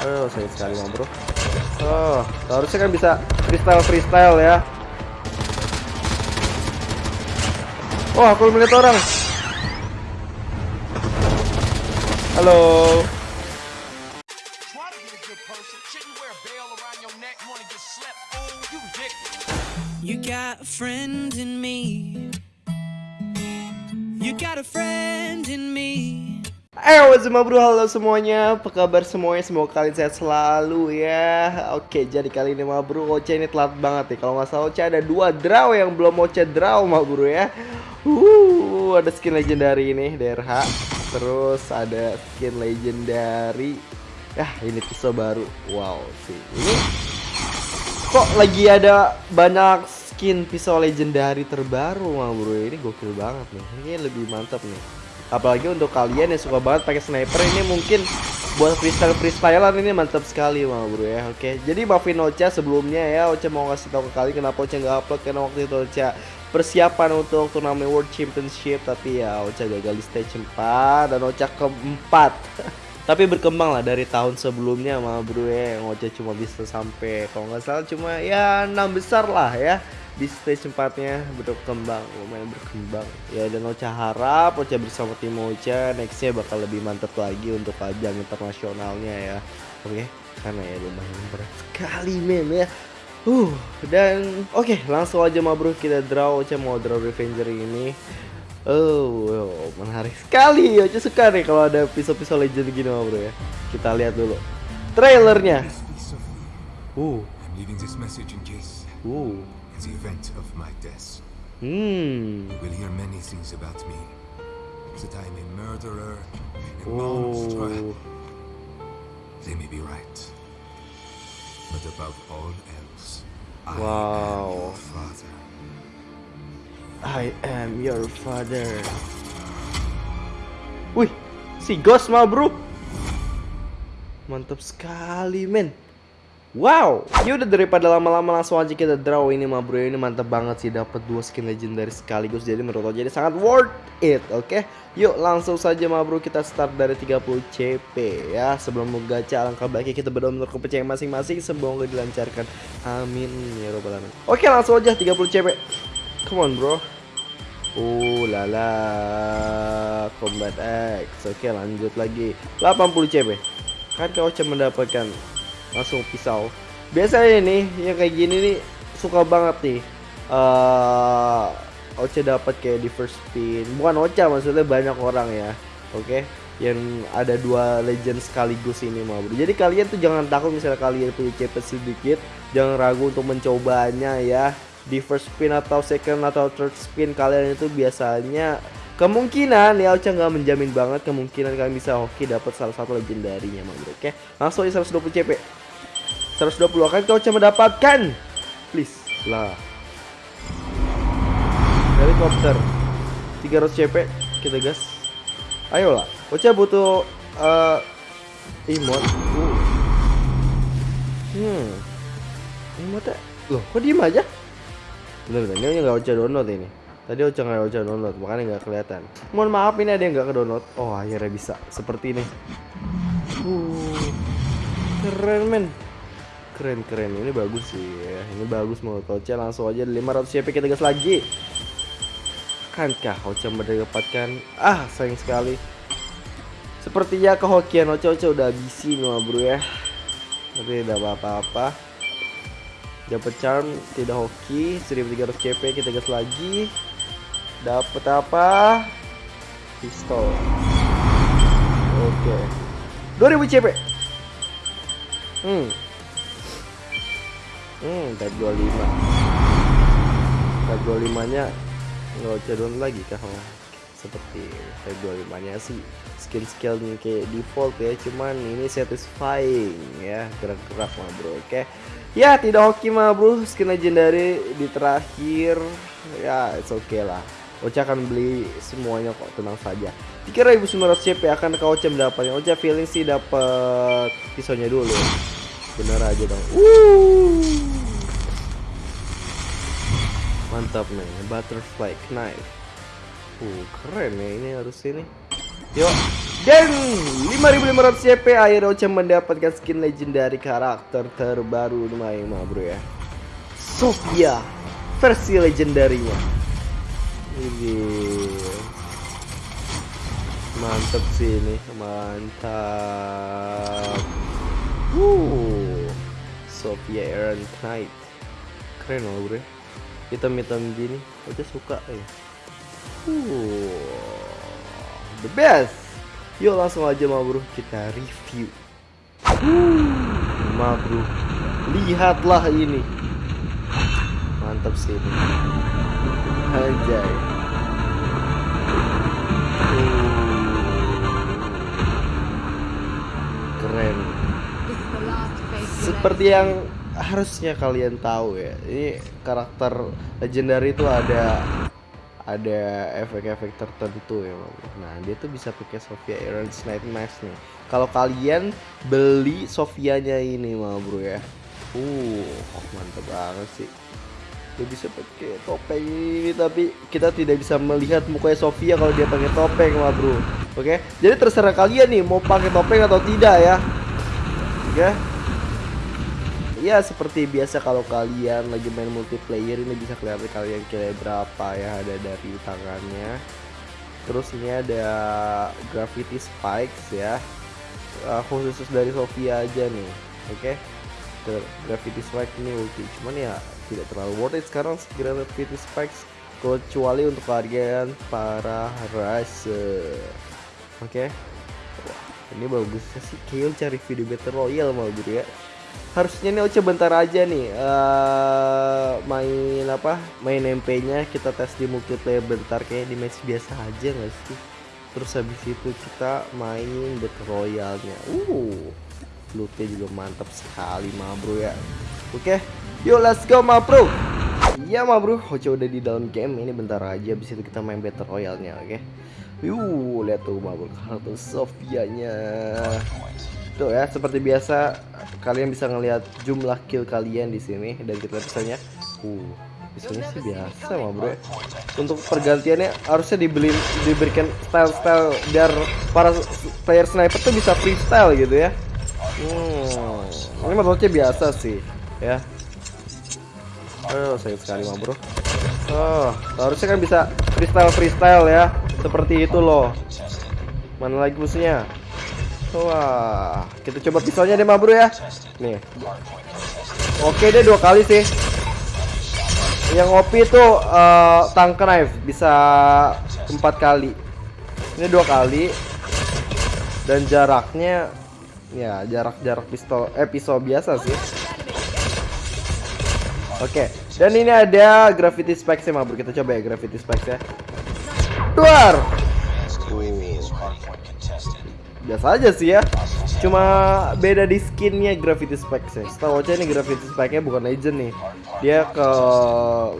Oh, sayang sekali bro. Oh, harusnya kan bisa freestyle freestyle ya. Oh, aku melihat orang. Halo. You got a me. Ayo semua bro, halo semuanya. Apa kabar semuanya? Semoga kalian sehat selalu ya. Oke, jadi kali ini mah bro Ocha ini telat banget nih. Kalau nggak salah Ocha ada dua draw yang belum Ocha draw mah bro ya. Uh, Ada skin legendary ini DRH Terus ada skin legendary. Yah, ini pisau baru. Wow sih. Ini Kok lagi ada banyak skin pisau legendary terbaru mah bro? Ini gokil banget nih. Ini lebih mantap nih apalagi untuk kalian yang suka banget pakai sniper ini mungkin buat freestyle freestylean ini mantap sekali mah bro ya. Oke jadi maafin Ocha sebelumnya ya Ocha mau ngasih tahu ke kalian kenapa Ocha nggak upload karena waktu itu Ocha persiapan untuk turnamen World Championship tapi ya Ocha gagal di stage 4 dan Ocha keempat. Tapi berkembang lah dari tahun sebelumnya mah bro ya Ocha cuma bisa sampai kalau nggak salah cuma ya enam besar lah ya di stage 4 nya berkembang lumayan berkembang ya dan Ocha harap Ocha bersama tim Ocha nextnya bakal lebih mantap lagi untuk ajang internasionalnya ya oke okay? karena ya lumayan berat sekali mem ya uh dan oke okay, langsung aja ma bro kita draw Ocha mau draw Revenger ini Oh, oh, menarik sekali. Ocha suka nih kalau ada pisau-pisau legend gini, ma bro ya. Kita lihat dulu trailernya. Uh. Uh the event of my death. Hmm. You will hear many things about me. That I am a murderer, a oh. monster. They may be right. But above all else, I wow. am your father. I am your father. Wih, si Ghost mah bro. Mantap sekali, men. Wow, ya udah daripada lama-lama langsung aja kita draw ini mah bro ini mantap banget sih dapat dua skin legendary sekaligus jadi menurut jadi sangat worth it, oke? Okay? Yuk langsung saja mah bro kita start dari 30 CP ya sebelum gacha alangkah baiknya kita berdoa menurut kepercayaan masing-masing semoga dilancarkan, amin ya robbal alamin. Oke langsung aja 30 CP, come on bro. Uh lala combat X, oke lanjut lagi 80 CP. Kan kau cuma mendapatkan langsung pisau biasanya nih yang kayak gini nih suka banget nih uh, Ocha dapat kayak di first spin bukan Ocha maksudnya banyak orang ya oke okay? yang ada dua legend sekaligus ini bro. Jadi kalian tuh jangan takut misalnya kalian punya CP sedikit, jangan ragu untuk mencobanya ya. Di first spin atau second atau third spin kalian itu biasanya kemungkinan ya Ocha nggak menjamin banget kemungkinan kalian bisa hoki dapat salah satu legendarinya mau bro. Oke, langsung aja 120 CP. 120 akan kau coba mendapatkan. Please lah. Helikopter. 300 CP kita gas. Ayolah Ocha butuh uh, emote. Uh. hmm. Emote. Loh kok diem aja? Bener-bener ini nggak Ocha download ini? Tadi Ocha nggak Ocha download makanya nggak kelihatan. Mohon maaf ini ada yang nggak ke download. Oh akhirnya bisa. Seperti ini. Uh keren men keren keren ini bagus sih ya. Ini bagus mau Ocha langsung aja 500 CP kita gas lagi. Akankah Ocha mendapatkan? Ah sayang sekali. Sepertinya kehokian Ocha Ocha udah habisi nih bro ya. Tapi tidak apa-apa. Dapat charm tidak hoki. 1300 CP kita gas lagi. Dapat apa? Pistol. Oke. okay. 2000 CP hmm Hmm, type 25. Type 25 nya nggak down lagi kah? Seperti type 25 nya sih. Skin skillnya kayak default ya cuman ini satisfying ya. Gerak-gerak mah bro oke. Ya tidak hoki mah bro. Skin legendary di terakhir. Ya it's okay lah. Ocha akan beli semuanya kok tenang saja. 3900 CP akan kau Ocha mendapatnya Ocha feeling sih dapat pisaunya dulu. Bener aja dong. Uh mantap nih butterfly knife. Uh keren ya ini harus ini. Yuk Dan 5500 CP akhirnya Ocha mendapatkan skin legendary karakter terbaru. Mah bro ya. Sofia versi legendarinya. Ini. Mantep sih ini. Mantap. Wuh. Sofia Aaron Knight. Keren loh bro ya. Hitam-hitam gini Ocha suka ya Uh, the best. Yuk langsung aja ma bro kita review. Uh, ma bro, lihatlah ini. Mantap sih ini. Anjay. Uh, keren. Seperti yang harusnya kalian tahu ya, ini karakter legendary itu ada ada efek-efek tertentu ya. Nah dia tuh bisa pakai Sofia Aaron's Night Mask nih. Kalau kalian beli Sofianya ini mah bro ya, uh mantap banget sih. Dia bisa pakai topeng ini tapi kita tidak bisa melihat mukanya Sofia kalau dia pakai topeng mah bro. Oke, jadi terserah kalian nih mau pakai topeng atau tidak ya. Oke. Ya seperti biasa kalau kalian lagi main multiplayer ini bisa kelihatan kalian kira berapa ya ada dari tangannya. Terus ini ada gravity spikes ya. Uh, khusus dari Sofia aja nih. Oke. Okay? Gravity spike ini ulti. Cuman ya tidak terlalu worth it sekarang gravity spikes kecuali untuk kalian para racer. Oke. Okay? ini bagusnya sih Kill cari video battle royale mau gitu ya harusnya nih Oce bentar aja nih uh, main apa main MP nya kita tes di multiplayer bentar kayak di match biasa aja nggak sih? Terus habis itu kita main battle royale nya uh lootnya juga mantap sekali ma bro ya. Oke okay. yuk let's go ma bro. Iya ma bro. Oce udah di dalam game ini bentar aja habis itu kita main battle royale nya oke? Okay? yuk lihat tuh ma bro kartu Sofia nya Tuh ya, seperti biasa kalian bisa ngelihat jumlah kill kalian di sini dan kita misalnya uh misalnya sih biasa mah bro. Untuk pergantiannya harusnya dibeli diberikan style-style biar para player sniper tuh bisa freestyle gitu ya. Hmm, ini menurutnya biasa sih ya. Oh sayang sekali mah bro. Oh harusnya kan bisa freestyle freestyle ya seperti itu loh. Mana lagi musuhnya Wah, kita coba pisaunya deh, bro ya. Nih. Oke deh dua kali sih. Yang OP itu uh, tank knife bisa empat kali. Ini dua kali. Dan jaraknya ya jarak-jarak pistol eh pisau biasa sih. Oke, dan ini ada gravity spikes ya, bro. Kita coba ya gravity spikes ya. Duar. Uh biasa aja sih ya. Cuma beda di skinnya gravity spikes ya setahu aja ini gravity spike nya bukan legend nih. Dia ke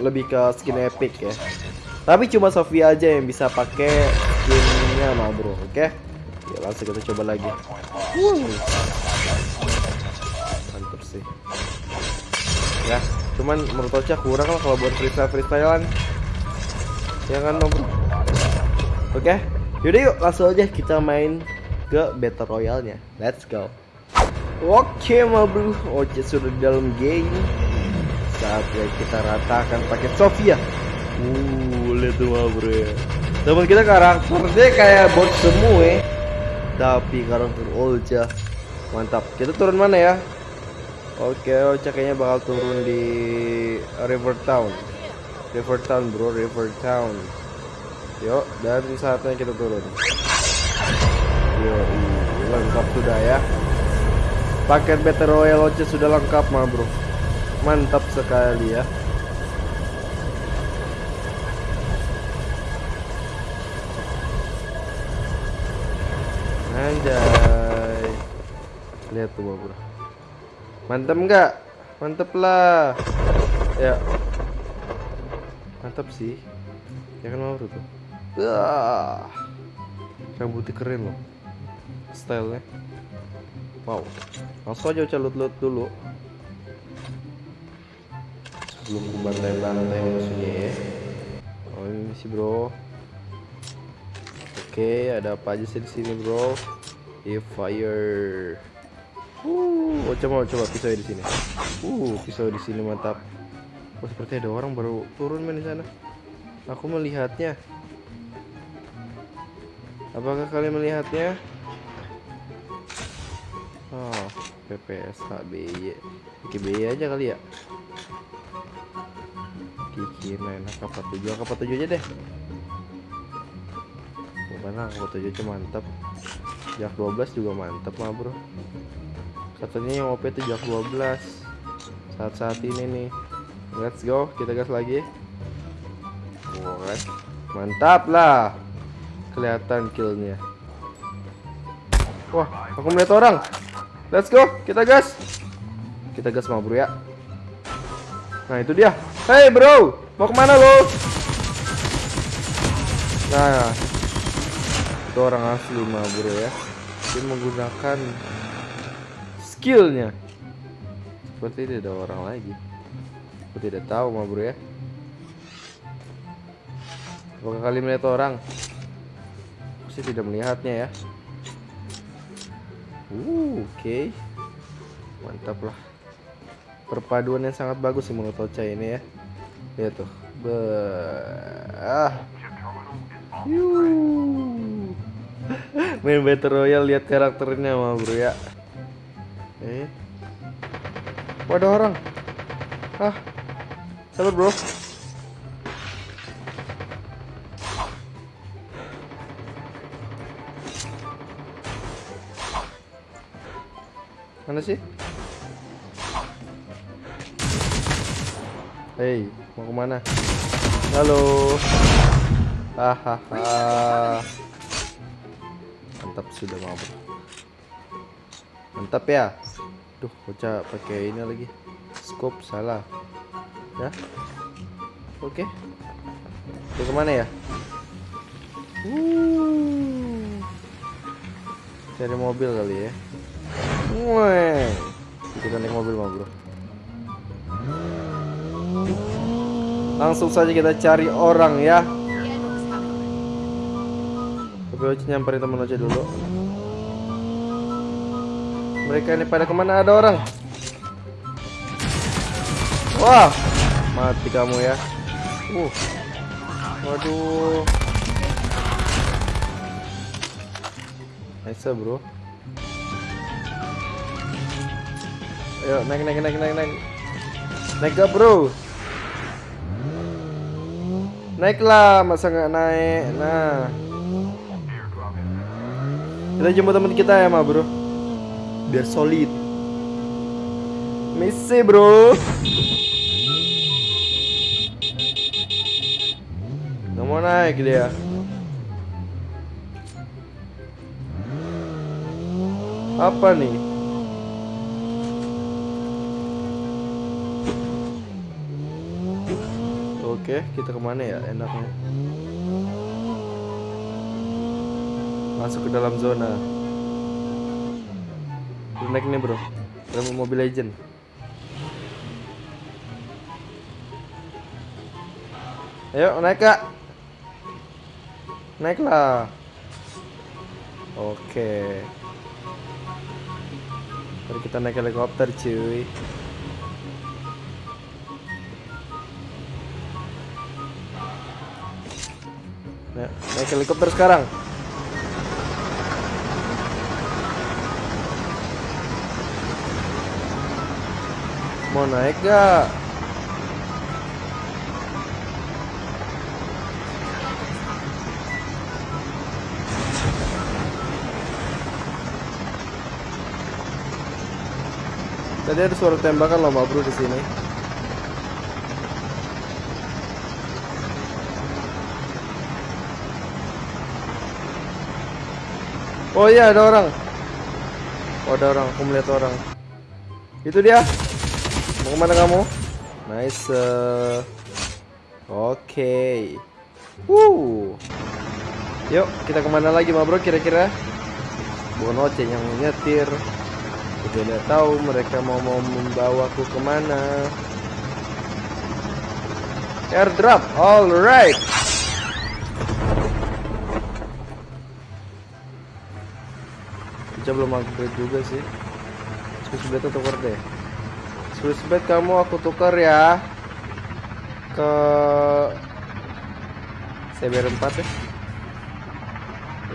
lebih ke skin epic ya. Tapi cuma Sofia aja yang bisa pakai skinnya mah bro. Oke? Okay? ya langsung kita coba lagi. Mantap sih. Ya cuman menurut Ocha kurang lah kalau buat freestyle freestylean. Ya kan bro? Oke? Okay? yaudah yuk langsung aja kita main ke battle royale-nya. Let's go. Oke, ma bro. Oce sudah di dalam game. Saatnya kita ratakan pakai Sofia. Uh, lihat tuh ma bro ya. Teman kita karakternya kayak bot semua ya. Tapi karakter Olja mantap. Kita turun mana ya? Oke, Ocha kayaknya bakal turun di River Town. River Town, bro, River Town. Yuk, dan saatnya kita turun. Yo, lengkap sudah ya. Paket Battle Royale Oce sudah lengkap mah bro. Mantap sekali ya. Anjay. Lihat tuh bro. Mantap nggak? Mantap lah. Ya. Mantap sih. Ya kan mau tuh. Wah. Rambutnya keren loh stylenya wow langsung aja calut lut dulu sebelum ku bantai-bantai musuhnya ya oh ini sih bro Oke, ada apa aja sih di sini, bro? If fire. Uh, oh, coba coba pisau di sini. Uh, pisau di sini mantap. Oh, seperti ada orang baru turun main di sana. Aku melihatnya. Apakah kalian melihatnya? Oh, PPS HBY. BY aja kali ya. Kiki main kapal tujuh, kapal tujuh aja deh. Bukan kapal tujuh aja mantap. Jak 12 juga mantap mah bro. Satunya yang OP itu Jak 12 Saat-saat ini nih. Let's go, kita gas lagi. Alright. Mantap lah. Kelihatan killnya. Wah, aku melihat orang. Let's go, kita gas. Kita gas mau bro ya. Nah itu dia. Hey bro, mau ke mana lo? Nah, itu orang asli mah bro ya. Dia menggunakan skillnya. Seperti tidak ada orang lagi. Aku tidak tahu mah bro ya. Apakah kali melihat orang? Aku sih tidak melihatnya ya. Uh, oke. Okay. Mantap lah. Perpaduan yang sangat bagus sih menurut Ocha ini ya. Lihat tuh. Be ah. Main Battle Royale lihat karakternya mah bro ya. Eh. Waduh orang. Ah. Sabar bro. Mana sih? Hei, mau ke mana? Halo. Hahaha. Mantap sudah mau. Mantap ya. Duh, bocah pakai ini lagi. Scope salah. Ya. Oke. Ke ke mana ya? Uh. Cari mobil kali ya. Wah. Kita naik mobil mah, Bro. Langsung saja kita cari orang ya. Tapi Oce nyamperin teman Oce dulu. Mereka ini pada ke mana ada orang? Wah, mati kamu ya. Uh, waduh. Nice bro. Ayo naik naik naik naik naik. Naik gak bro? Naiklah, masa nggak naik? Nah, kita jemput teman kita ya, ma bro. Biar solid. Misi bro. Nggak mau naik dia. Apa nih? Oke, kita ke mana ya enaknya? Masuk ke dalam zona. Naik nih bro, dalam mobil legend. Ayo naik kak. Naiklah. Oke. Mari kita naik helikopter cuy. Naik helikopter sekarang. Mau naik gak? Tadi ada suara tembakan loh, Bro di sini. Oh iya ada orang. Oh ada orang, aku melihat orang. Itu dia. Mau ke mana kamu? Nice. uh. Oke. Okay. Wuh. Yuk kita ke mana lagi ma bro kira-kira? Bukan yang nyetir. Tidak tahu mereka mau mau membawaku ke mana. Airdrop, alright. Ocha belum upgrade juga sih. Swiss blade tukar deh. Swiss blade kamu aku tukar ya ke CBR 4 ya.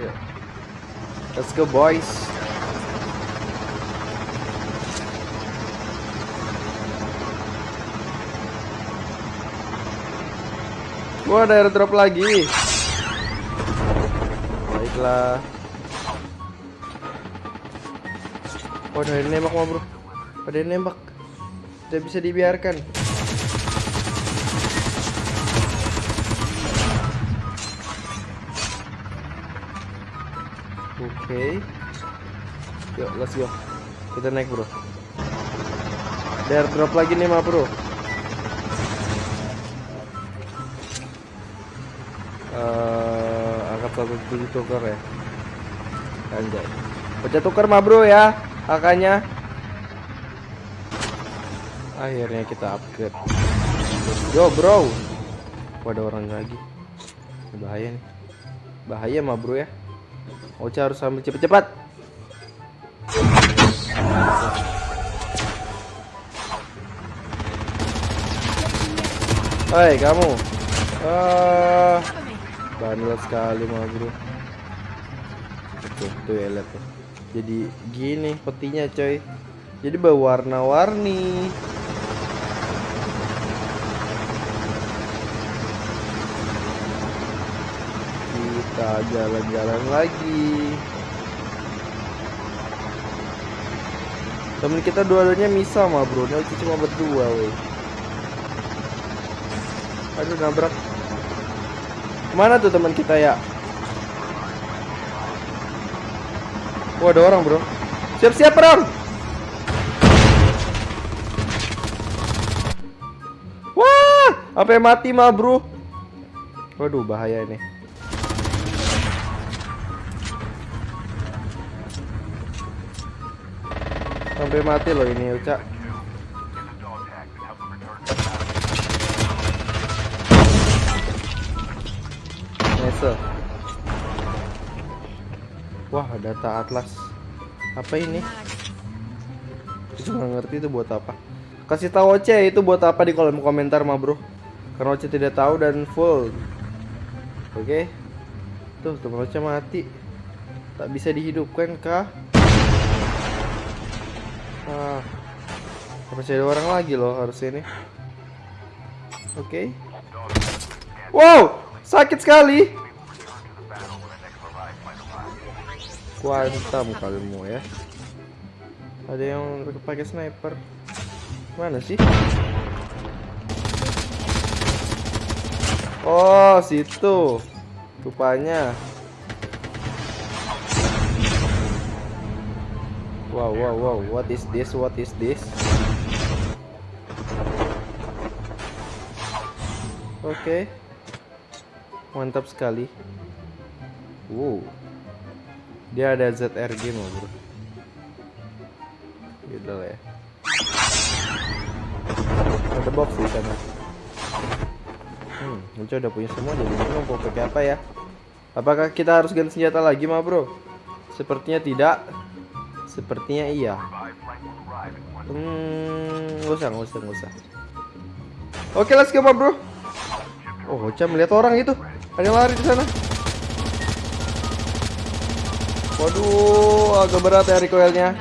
Iya. Let's go boys. Gua ada airdrop lagi. Baiklah. Oh, ada nembak mah, Bro. Ada nembak. Tidak bisa dibiarkan. Oke. Yuk, let's go. Kita naik, Bro. Ada airdrop lagi nih, mah, Bro. Eh, angkat satu tujuh tukar ya anjay baca tukar mah bro ya angkanya akhirnya kita upgrade. Go bro. Wah, ada orang lagi. Bahaya nih. Bahaya mah bro ya. Ocha harus ambil cepet-cepet Hei kamu. Ah, bandel sekali mah bro. Tuh, tuh ya lihat tuh. Jadi gini petinya coy. Jadi berwarna-warni. Kita jalan-jalan lagi. Temen kita dua-duanya misa mah bro. Ini cuma berdua weh. Aduh nabrak. Ke mana tuh teman kita ya? Wah ada orang bro. Siap-siap perang. Wah, sampai mati mah bro. Waduh bahaya ini. Sampai mati loh ini Uca. Nice. Wah, data atlas. Apa ini? Kita nggak ngerti itu buat apa. Kasih tahu Oce itu buat apa di kolom komentar mah, Bro. Karena Oce tidak tahu dan full. Oke. Tuh, teman Oce mati. Tak bisa dihidupkan kah? Ah. Masih ada orang lagi loh harus ini. Oke. Wow, sakit sekali. Kuantam kalimu ya. Ada yang pakai sniper. Mana sih? Oh, situ. Rupanya. Wow, wow, wow. What is this? What is this? Oke. Mantap sekali. Wow. Dia ada ZRG mau bro. Gitu lah ya. Ada box di sana. Hmm, Muncul udah punya semua jadi bingung mau pakai apa ya? Apakah kita harus ganti senjata lagi mah bro? Sepertinya tidak. Sepertinya iya. Hmm, nggak usah, nggak usah, nggak usah. Oke, let's go, bro. Oh, Ocha melihat orang itu. Ada yang lari di sana. Waduh, agak berat ya recoilnya.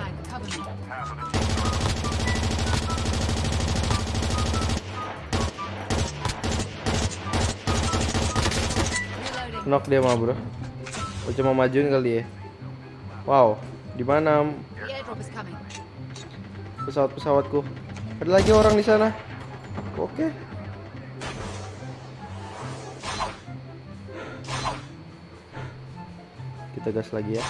Knock dia mah bro. Ocha mau majuin kali ya. Wow, di mana pesawat-pesawatku? Ada lagi orang di sana. Oke. Kita gas lagi ya.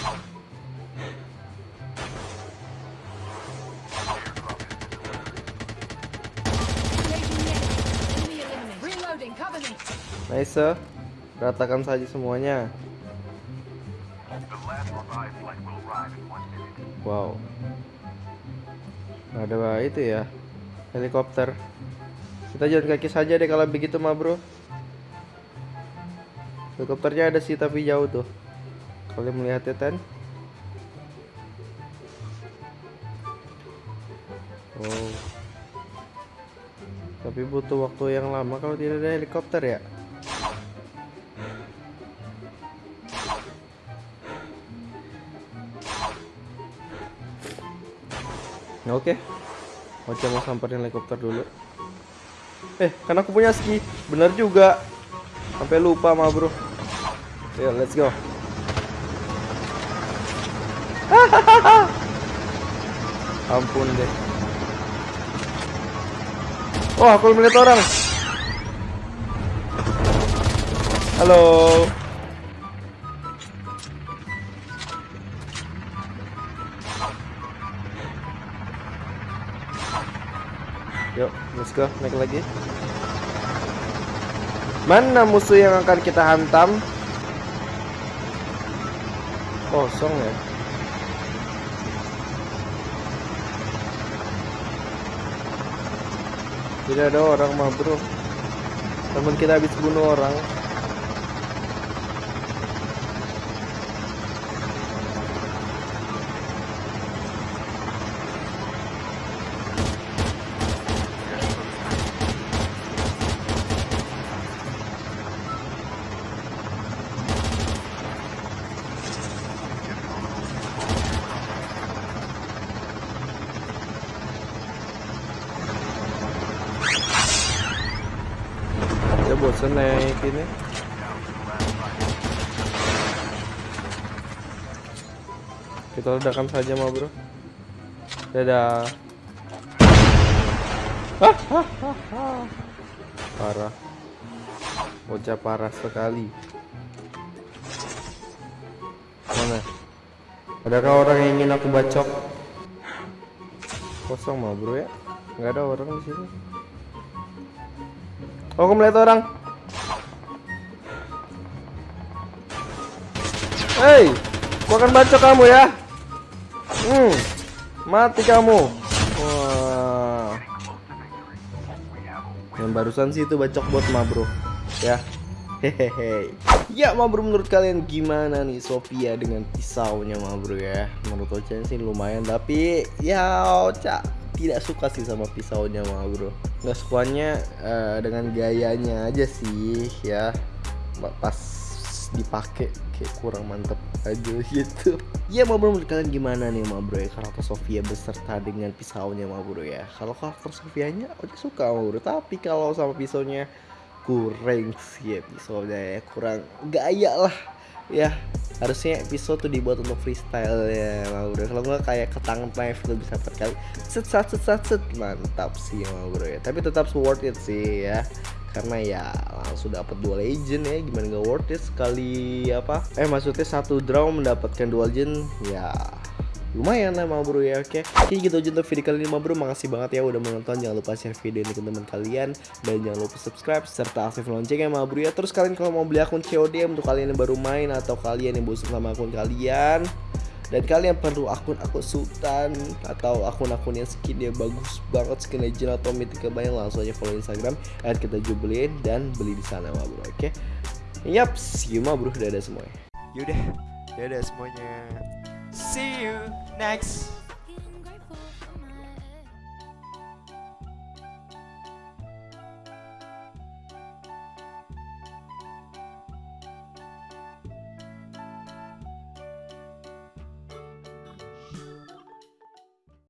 Nice. Ratakan saja semuanya. Wow. Ada itu ya. Helikopter. Kita jalan kaki saja deh kalau begitu mah, Bro. Helikopternya ada sih tapi jauh tuh. Kalian melihatnya Ten? Oh. Tapi butuh waktu yang lama kalau tidak ada helikopter ya. Oke. Ocha mau samperin helikopter dulu. Eh, kan aku punya ski. Bener juga. Sampai lupa mah, Bro. Ya, let's go. Ampun deh. Oh, aku melihat orang. Halo. Yuk, let's go. Naik lagi. Mana musuh yang akan kita hantam? Kosong ya. Tidak ada orang mah bro. Temen kita habis bunuh orang Saya bosan naik ini Kita ledakan saja mah bro Dadah Parah Bocah parah sekali Mana? Adakah orang yang ingin aku bacok? Kosong mah bro ya Nggak ada orang di sini Oh, aku melihat orang. Hei, aku akan bacok kamu ya. Hmm, mati kamu. Wah. Yang barusan sih itu bacok bot mah bro. Ya. Hehehe. Ya ma bro menurut kalian gimana nih Sofia dengan pisaunya ma bro ya? Menurut Ocha sih lumayan tapi ya Ocha tidak suka sih sama pisaunya mah bro nggak sukanya uh, dengan gayanya aja sih ya pas dipakai kayak kurang mantep aja gitu. Ya mau bro menurut kalian gimana nih ma bro ya karakter Sofia beserta dengan pisaunya ma bro ya. Kalau karakter Sofianya oke suka ma bro tapi kalau sama pisaunya kurang sih ya pisaunya ya. Kurang gaya lah ya. Harusnya episode tuh dibuat untuk freestyle ya mau bro kalau nggak kayak ketang knife tuh bisa berkali set set set set set. Mantap sih mau bro ya. Tapi tetap worth it sih ya karena ya langsung dapat dua legend ya gimana nggak worth it sekali apa? Eh maksudnya satu draw mendapatkan dua legend ya lumayan lah bro ya oke. Oke gitu aja untuk video kali ini bro. Makasih banget ya udah menonton. Jangan lupa share video ini ke teman kalian. Dan jangan lupa subscribe serta aktif loncengnya mau bro ya. Terus kalian kalau mau beli akun COD untuk kalian yang baru main atau kalian yang bosan sama akun kalian dan kalian perlu akun-akun sultan atau akun-akun yang skinnya bagus banget skin legend atau mythical banyak langsung aja follow instagram at kita jubilin dan beli di sana mah bro oke yap see you mah bro dadah semuanya Yaudah, dadah semuanya. See you next